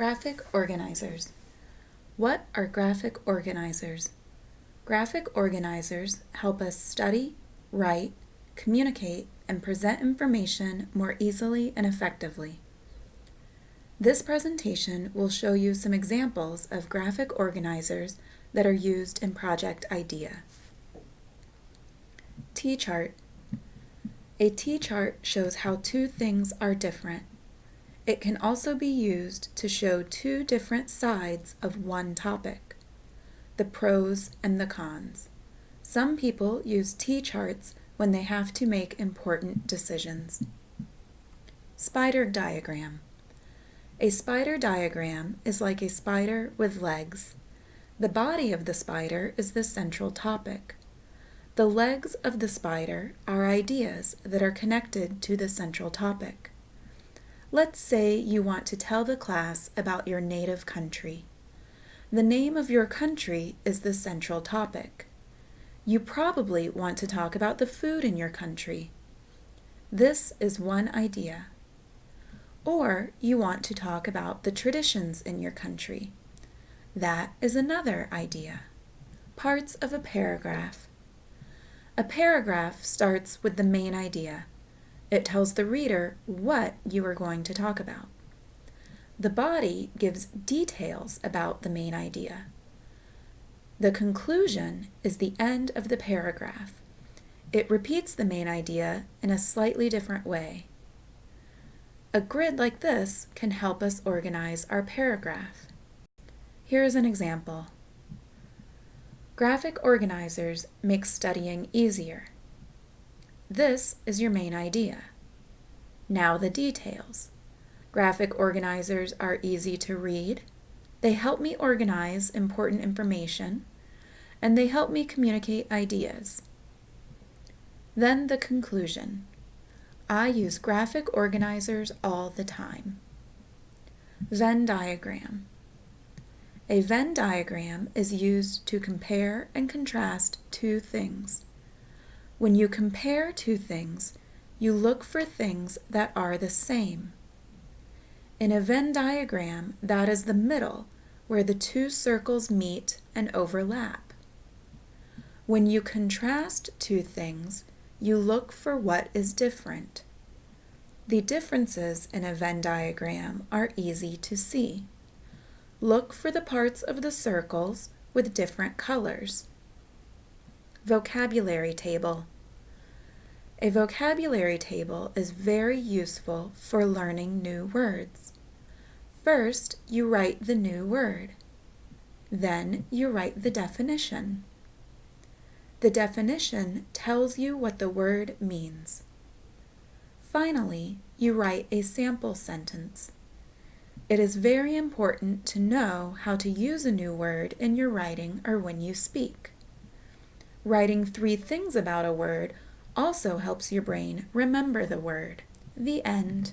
Graphic organizers. What are graphic organizers? Graphic organizers help us study, write, communicate, and present information more easily and effectively. This presentation will show you some examples of graphic organizers that are used in Project IDEA. T-chart. A T-chart shows how two things are different. It can also be used to show two different sides of one topic, the pros and the cons. Some people use T-charts when they have to make important decisions. Spider diagram. A spider diagram is like a spider with legs. The body of the spider is the central topic. The legs of the spider are ideas that are connected to the central topic. Let's say you want to tell the class about your native country. The name of your country is the central topic. You probably want to talk about the food in your country. This is one idea. Or you want to talk about the traditions in your country. That is another idea. Parts of a paragraph. A paragraph starts with the main idea. It tells the reader what you are going to talk about. The body gives details about the main idea. The conclusion is the end of the paragraph. It repeats the main idea in a slightly different way. A grid like this can help us organize our paragraph. Here is an example. Graphic organizers make studying easier. This is your main idea. Now the details. Graphic organizers are easy to read. They help me organize important information, and they help me communicate ideas. Then the conclusion. I use graphic organizers all the time. Venn diagram. A Venn diagram is used to compare and contrast two things. When you compare two things, you look for things that are the same. In a Venn diagram, that is the middle where the two circles meet and overlap. When you contrast two things, you look for what is different. The differences in a Venn diagram are easy to see. Look for the parts of the circles with different colors. Vocabulary table. A vocabulary table is very useful for learning new words. First, you write the new word. Then you write the definition. The definition tells you what the word means. Finally, you write a sample sentence. It is very important to know how to use a new word in your writing or when you speak. Writing three things about a word also helps your brain remember the word. The end.